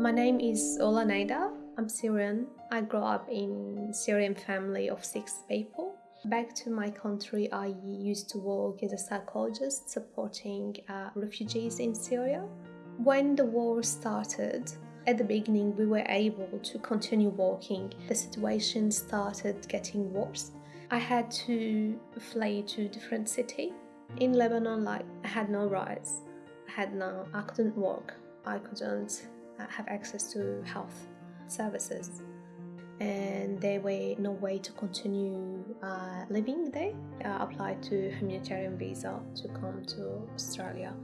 My name is Ola Naida. I'm Syrian. I grew up in Syrian family of six people. Back to my country, I used to work as a psychologist supporting uh, refugees in Syria. When the war started, at the beginning we were able to continue working. The situation started getting worse. I had to fly to different city. In Lebanon, like I had no rights. I had no, I couldn't work. I couldn't have access to health services and there were no way to continue uh, living there. I applied to humanitarian visa to come to Australia.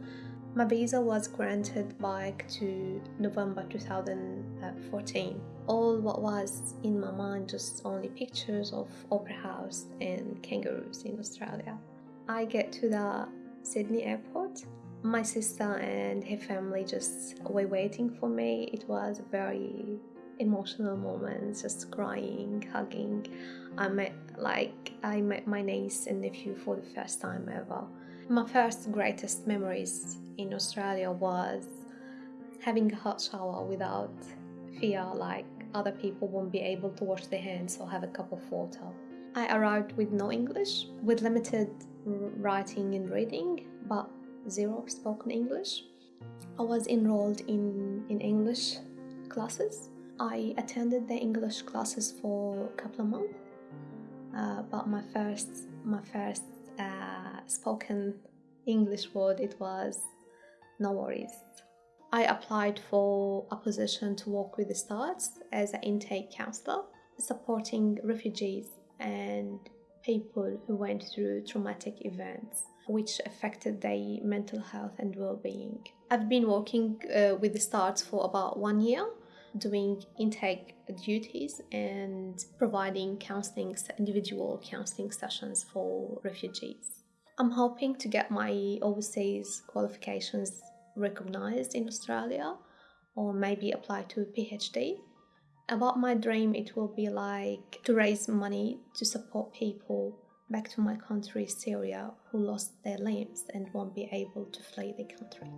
My visa was granted back to November 2014. All what was in my mind just only pictures of opera house and kangaroos in Australia. I get to the Sydney airport. My sister and her family just were waiting for me. It was a very emotional moments, just crying, hugging. I met like I met my niece and nephew for the first time ever. My first greatest memories in Australia was having a hot shower without fear like other people won't be able to wash their hands or have a cup of water. I arrived with no English, with limited writing and reading, but zero spoken English. I was enrolled in, in English classes I attended the English classes for a couple of months, uh, but my first my first uh, spoken English word it was no worries. I applied for a position to work with the STARTTS as an intake counselor, supporting refugees and people who went through traumatic events which affected their mental health and well-being. I've been working uh, with the STARTTS for about one year doing intake duties and providing counseling, individual counseling sessions for refugees. I'm hoping to get my overseas qualifications recognized in Australia or maybe apply to a PhD. About my dream, it will be like to raise money to support people back to my country, Syria, who lost their limbs and won't be able to flee the country.